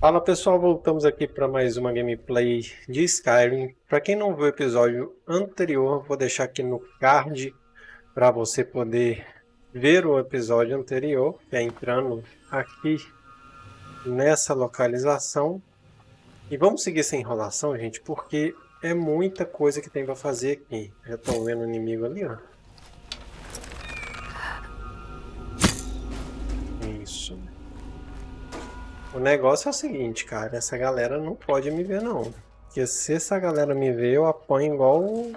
Fala pessoal, voltamos aqui para mais uma gameplay de Skyrim. Para quem não viu o episódio anterior, vou deixar aqui no card para você poder ver o episódio anterior, que é entrando aqui nessa localização. E vamos seguir essa enrolação, gente, porque é muita coisa que tem para fazer aqui. Já estão vendo o inimigo ali, ó. O negócio é o seguinte, cara, essa galera não pode me ver não. Porque se essa galera me ver, eu apanho igual um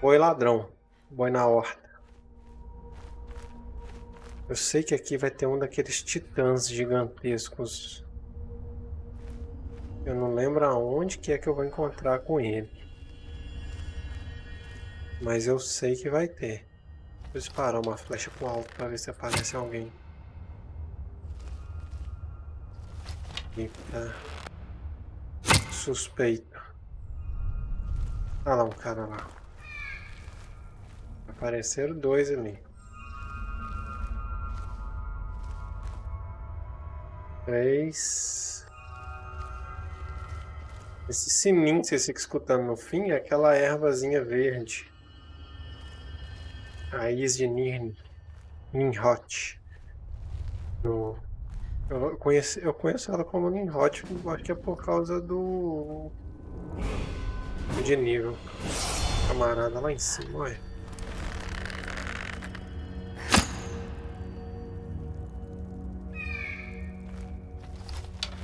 boi ladrão, boi na horta. Eu sei que aqui vai ter um daqueles titãs gigantescos. Eu não lembro aonde que é que eu vou encontrar com ele. Mas eu sei que vai ter. Vou disparar uma flecha pro alto para ver se aparece alguém. Eita. Suspeito. Ah lá, um cara lá. Apareceram dois ali. Três. Esse sininho que você fica escutando no fim é aquela ervazinha verde. Raiz de Nirn. Ninhot. No eu conheço, eu conheço ela como Nimrod, acho que é por causa do... de nível. Camarada lá em cima, olha.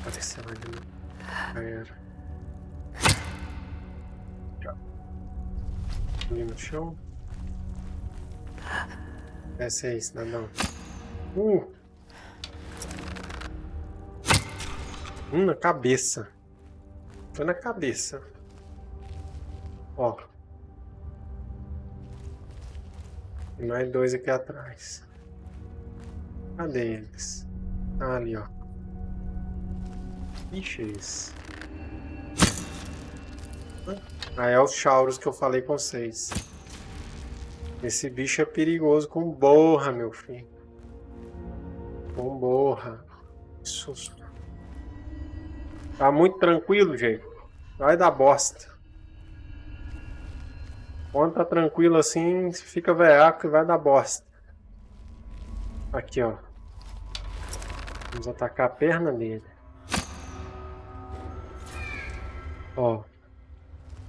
Apareceu ali. Já era. Ali no chão. Desce aí, cidadão. Uh! Hum, na cabeça. Foi na cabeça. Ó. Tem mais dois aqui atrás. Cadê eles? Ah, ali, ó. Ixi. Ah, é o Chaurus que eu falei com vocês. Esse bicho é perigoso com borra, meu filho. Com borra. Que susto. Tá muito tranquilo, gente. Vai dar bosta. Quando tá tranquilo assim, fica veaco e vai dar bosta. Aqui, ó. Vamos atacar a perna dele. Ó.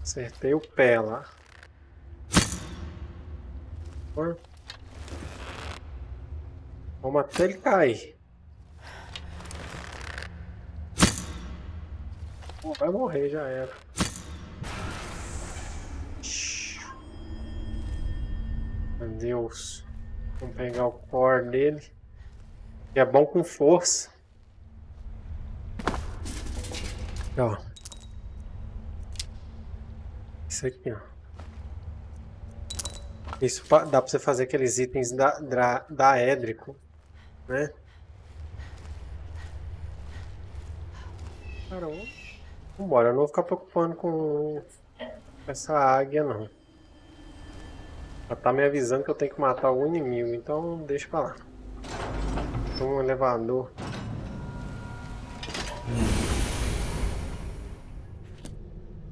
Acertei o pé lá. Vamos até ele cair. Pô, vai morrer, já era. Meu Deus. Vamos pegar o core dele. Que é bom com força. Ó. Isso aqui, ó. Isso dá pra você fazer aqueles itens da, da, da Édrico, né? Caramba. Vambora, eu não vou ficar preocupando com essa águia não. Ela tá me avisando que eu tenho que matar algum inimigo, então deixa pra lá. Um elevador.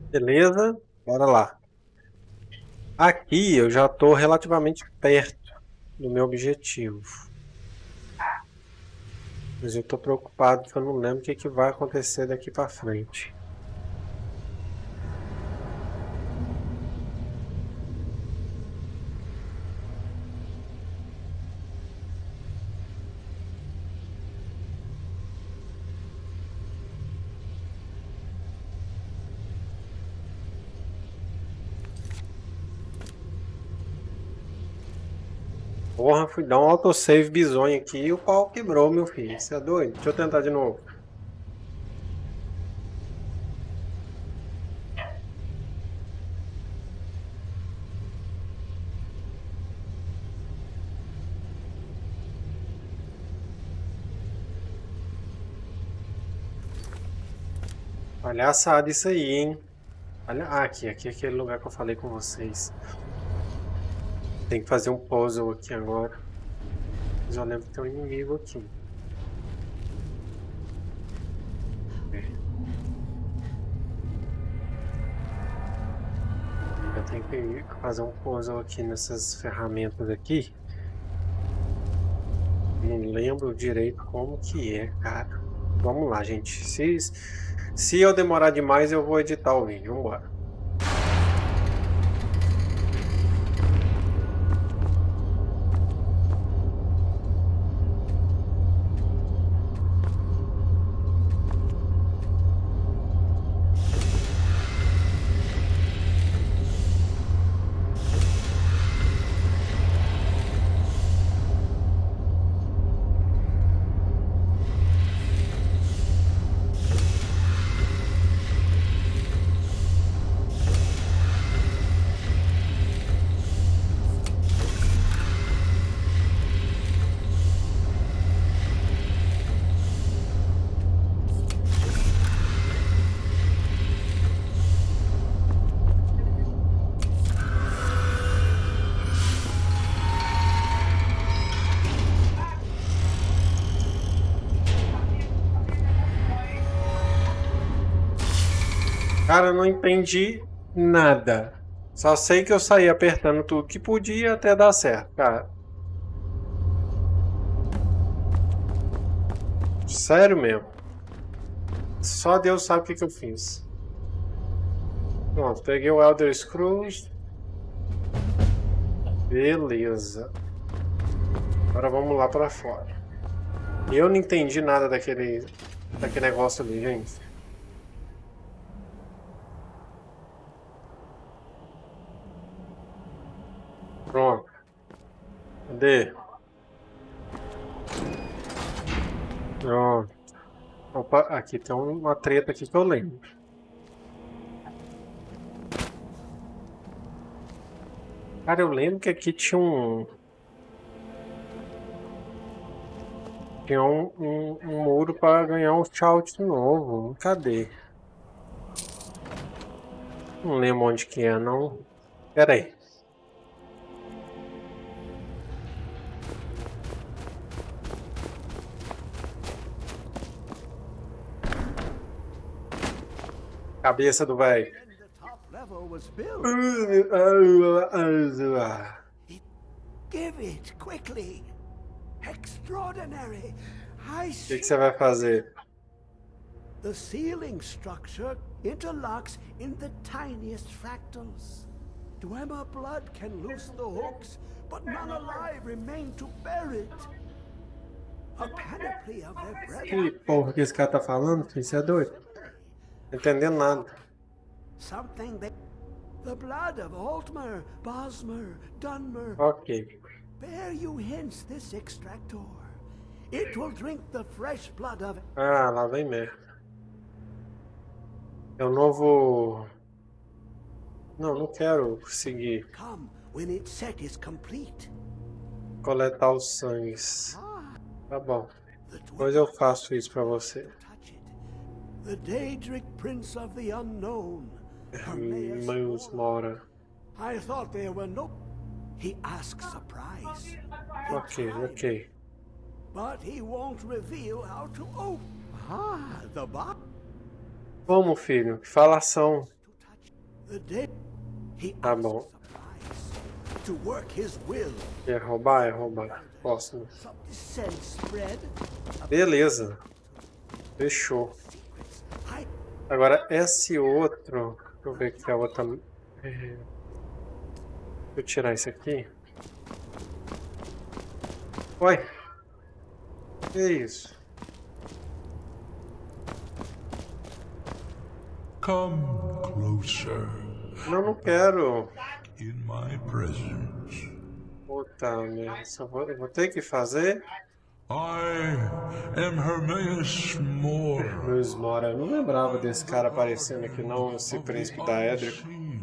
Beleza, bora lá. Aqui eu já estou relativamente perto do meu objetivo. Mas eu estou preocupado que eu não lembro o que, que vai acontecer daqui para frente. Porra, fui dar um autosave bizonho aqui e o pau quebrou, meu filho. Você é doido? Deixa eu tentar de novo. Palhaçada isso aí, hein? Olha, ah, aqui, aqui é aquele lugar que eu falei com vocês tem que fazer um puzzle aqui agora. Já lembro que tem um inimigo aqui. Eu tenho que fazer um puzzle aqui nessas ferramentas aqui. Não lembro direito como que é, cara. Vamos lá, gente. Se, se eu demorar demais, eu vou editar o vídeo. Vambora. Cara, eu não entendi nada. Só sei que eu saí apertando tudo que podia até dar certo, cara. Sério mesmo. Só Deus sabe o que, que eu fiz. Pronto, peguei o Elder Scrolls. Beleza. Agora vamos lá pra fora. Eu não entendi nada daquele, daquele negócio ali, gente. Pronto. Cadê? Pronto. Opa, aqui tem uma treta aqui que eu lembro. Cara, eu lembro que aqui tinha um... Tinha um, um, um muro para ganhar um shout novo. Cadê? Não lembro onde que é, não. Pera aí. Cabeça do velho. Give it quickly. Extraordinary. I O que, que você vai fazer? The ceiling structure interlocks in the tiniest fractals. Dwemer blood can loose the hooks, but none alive remain to bear it. A panoply of their Que brethren. porra que esse cara tá falando? filho? Você é doido? Entendendo nada. Something that. The blood of Altmer, Bosmer, Dunmer. Ok. Bear you hence this extractor. It will drink the fresh blood of Ah, lá vem merda. É o novo... Não, não quero seguir. Come when its set is complete. Coletar os sangues. Ah, Tá bom. Depois eu faço isso pra você. The Daedric Prince of the Unknown. Hermaeus Mora. I thought there were no. He asks a price. Ok, tried, ok. But he won't reveal how to open. Ah, the box Vamos, filho. Que falação. Tá bom. Quer roubar? É roubar. Spread. Beleza. Fechou. Agora, esse outro... Deixa eu ver aqui a outra... é, Deixa eu tirar isso aqui. Oi. Que isso? Come closer Não, não quero. in my presence. Puta merda. Eu vou ter que fazer. I am Hermaeus Mora, Meus Mora. Eu não lembrava desse cara aparecendo aqui não, esse príncipe da unseen,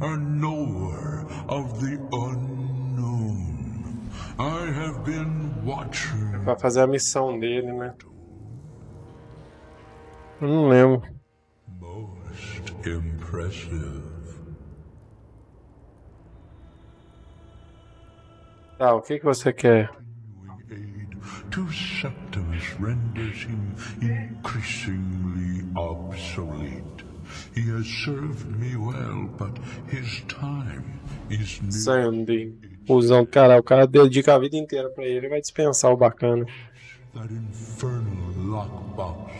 a knower of the unknown. I have been watching. Pra fazer a missão dele, né? Eu não lembro. Most impressive. Tá, o que, que você quer? Aid to Septimus renders him increasingly obsolete. He has served me well, but his time is near. Sandy. Usando, cara, o cara dedica a vida inteira pra ele, vai dispensar o bacana. That infernal lockbox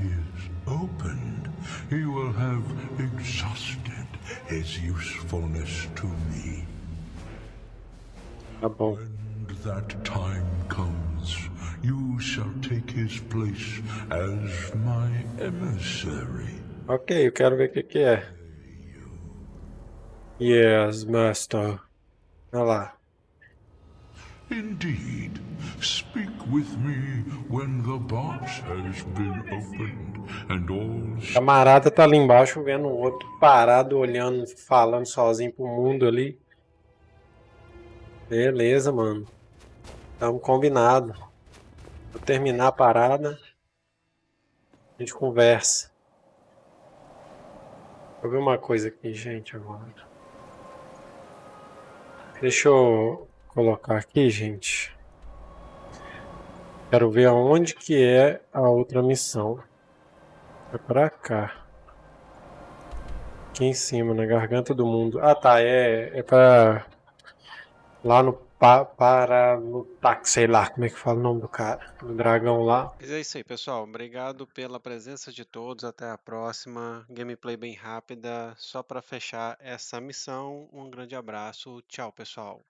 is opened. He will have exhausted his usefulness to me. Tá bom. When that time you shall take his place as my emissary. Ok, eu quero ver o que, que é. Yes, master. Olha lá. Indeed, speak with me when the box has been opened and all camarada tá ali embaixo vendo o outro parado, olhando, falando sozinho pro mundo ali. Beleza, mano. Tamo combinado. Vou terminar a parada. A gente conversa. Vou ver uma coisa aqui, gente, agora. Deixa eu colocar aqui, gente. Quero ver aonde que é a outra missão. É pra cá. Aqui em cima, na garganta do mundo. Ah, tá. É, é pra... Lá no... Pa, para... Táxi, sei lá como é que fala o nome do cara. Do dragão lá. Mas é isso aí, pessoal. Obrigado pela presença de todos. Até a próxima. Gameplay bem rápida. Só para fechar essa missão. Um grande abraço. Tchau, pessoal.